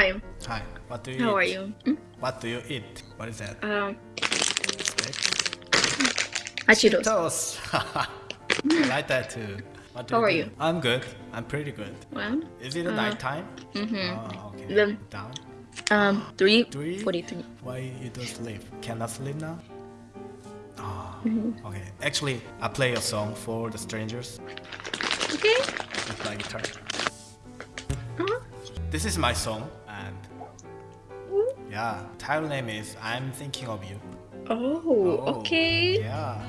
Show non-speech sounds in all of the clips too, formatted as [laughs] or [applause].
Hi. Hi. What do you How eat? are you? Mm? What do you eat? What is that? Um, Steak? Achiros. Toast. [laughs] I like that too. What do How are do? you? I'm good. I'm pretty good. Well, Is it a Uh, nighttime? mhm. Oh, okay. Then- Down. um, three Three? forty-three. Why you don't sleep? Cannot sleep now? Oh, Mm-hmm. okay. Actually, I play a song for the strangers Okay. with my guitar. Uh-huh. This is my song. Yeah, title name is "I'm Thinking of You." Oh, Oh, okay. Yeah.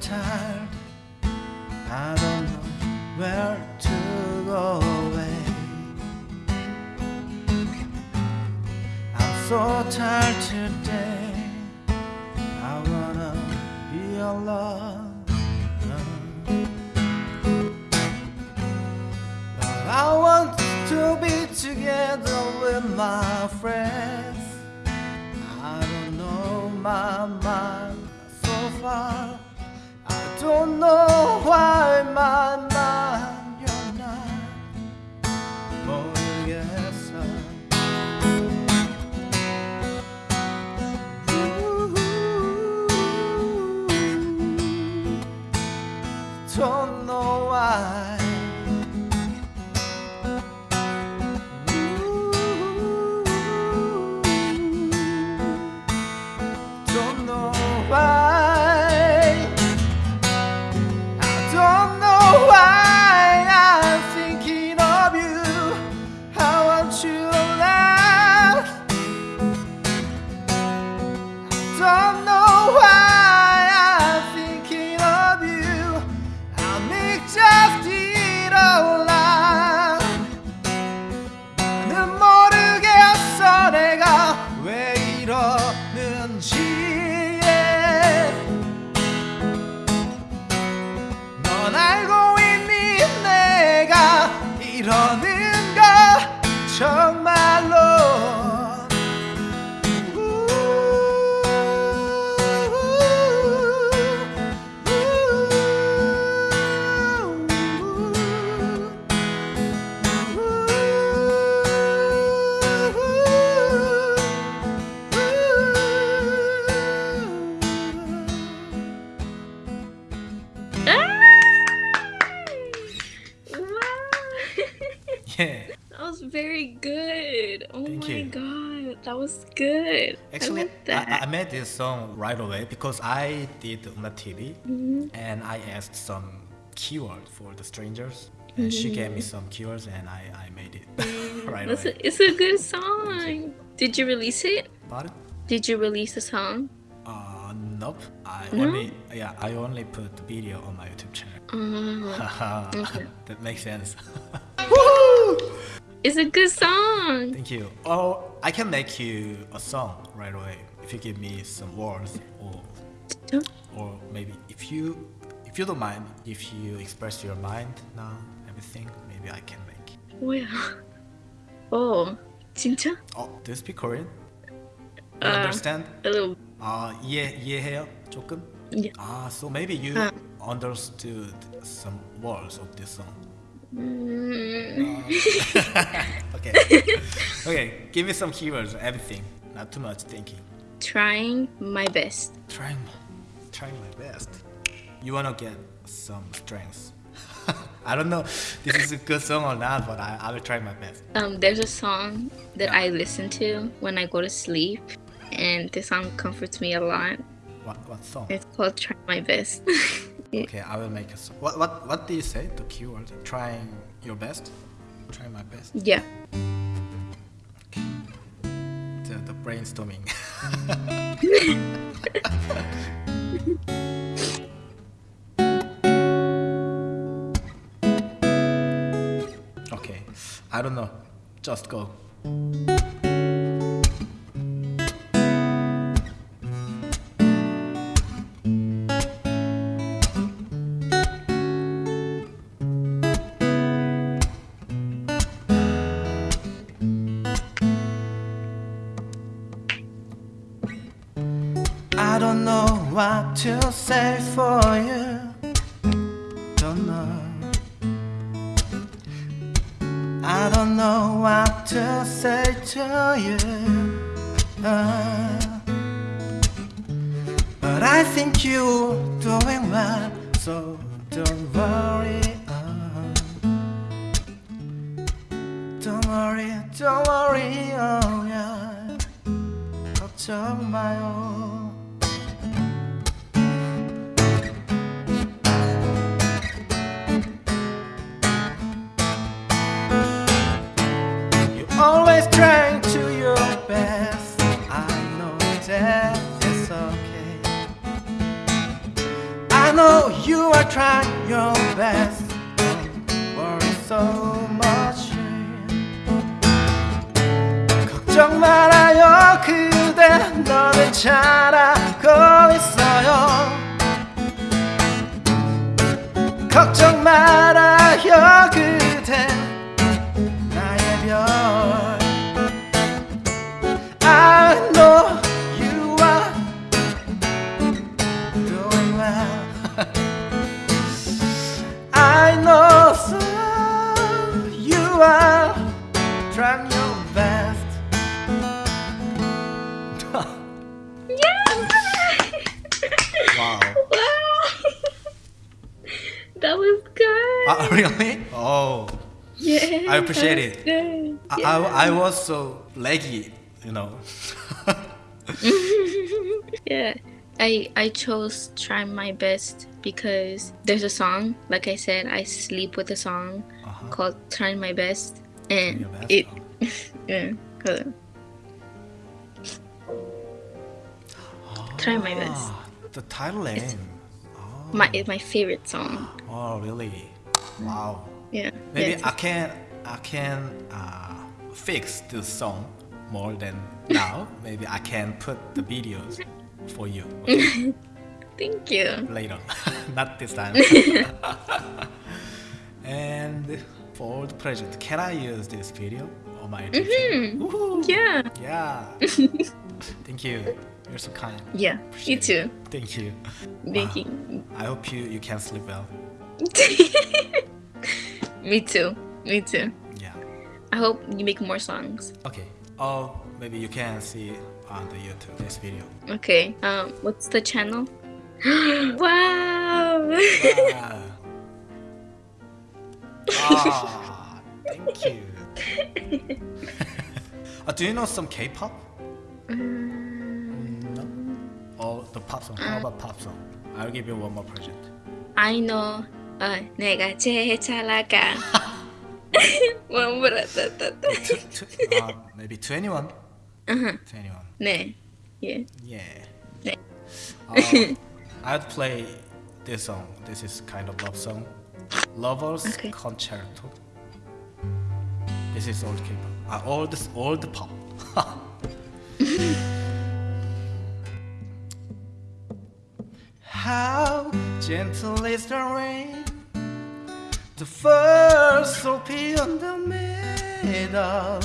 Tired. I don't know where to go away. I'm so tired today. I wanna be alone. But I want to be together with my friends. I don't know my mind so far. I don't know why my [laughs] that was very good. Oh Thank my you. god, that was good. Actually, I that. I, I made this song right away because I did Uma TV Mm-hmm. and I asked some keyword for the strangers and she gave me some keywords and I, I made it [laughs] right That's away. a, it's a good song. Did you release it? Pardon? Did you release the song? Uh, nope. I No? only yeah I only put the video on my YouTube channel. [laughs] Uh, that makes sense. it's a good song. Thank you. Or I can make you a song right away if you give me some words or or maybe if you if you don't mind if you express your mind now everything maybe I can make. 뭐야? [laughs] 어, 진짜? Oh, do you speak Korean? You Uh, understand? A little. 아 이해 이해해요 조금? Yeah. Ah, so maybe you Uh. understood some words of this song. Mm, [laughs] okay. okay, give me some keywords, everything. Not too much thinking. trying my best. Trying, trying my best. You wanna get some strength. [laughs] I don't know this is a good song or not, but I, I will try my best. Um, there's a song that Yeah. I listen to when I go to sleep, and this song comforts me a lot. What what song? It's called "Try My Best." [laughs] Okay, I will make a song. What what what did you say? The keyword? Trying your best. Trying my best. yeah. The, the brainstorming. [laughs] okay, I don't know. Just go. to say for you. Don't know. I don't know what to say to you. Uh, but I think you're doing well, so don't worry. uh. don't worry, don't worry, oh yeah. 걱정 마요. 걱정 말아요. 그대 너는 잘하고 있어요. 걱정 말아요. 그대 that was good. Uh, [laughs] really? Oh. yeah. I appreciate it. Good. I, Yeah. I, I was so leggy, you know. [laughs] [laughs] yeah. I I chose try my best because there's a song, like I said, I sleep with a song Uh-huh. called Try My Best and best? it yeah. hold on. Try my best. Ah, the title name. It's my my favorite song. Oh, really? Wow. Yeah. Maybe yeah, I can I can uh, fix this song more than now. [laughs] Maybe I can put the videos for you [laughs] okay, Thank you. later, [laughs] not this time. and for the project, can I use this video on my channel? Woohoo! Yeah. Yeah. Thank you. You're so kind. Yeah. You too. it. Thank you. Thank you. I hope you, you can sleep well. [laughs] Me too. Me too. Yeah. I hope you make more songs. Okay. Or maybe you can see on the YouTube this video. Okay. Um, what's the channel? [gasps] wow. Ah. [laughs] ah, thank you. [laughs] uh, do you know some K-pop? No Or the pop song? How about pop song? I'll give you one more project. I know. 어, 내가 제일 잘 나가. 뭐 물었다. Tw- tw- uh, maybe 21? Uh-huh. 21. 네. Yeah. Yeah. 네. Uh, I'd play this song. This is kind of love song. Lovers Okay. Concerto. This is old K-pop. Uh, old, old pop. [laughs] [laughs] How gentle is the rain. The first soapy on the meadow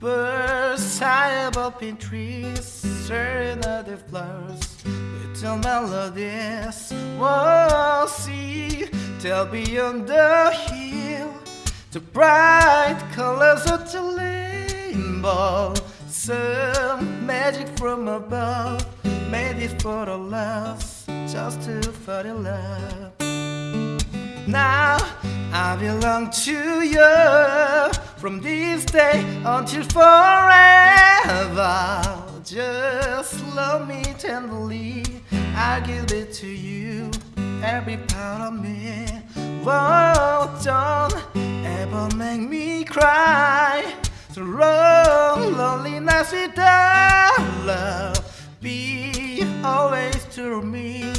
Birds high above in trees Serenade flowers Little melodies. Won't see Till beyond the hill The bright colors of the rainbow. Some magic from above Made it for the last Just to fall in love now I belong to you from this day until forever. Just love me tenderly. I'll give it to you, every part of me. Whoa, don't ever make me cry. Lonely nights without love. Be always to me.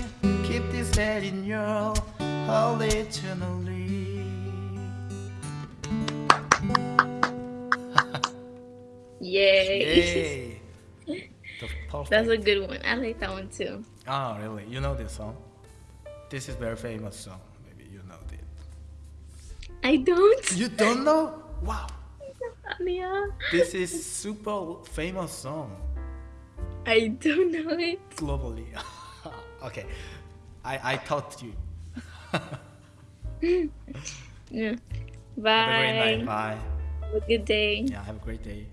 Head in your heart eternally. Yay. Yay! That's a good one. I like that one too. Oh, really? You know this song? This is very famous song. Maybe you know it. I don't. You don't know? Wow! Yeah. This is super famous song I don't know it. globally. [laughs] Okay, I I to you. [laughs] Yeah. Have a great Bye. night. Bye. Have a good day. Yeah, have a great day.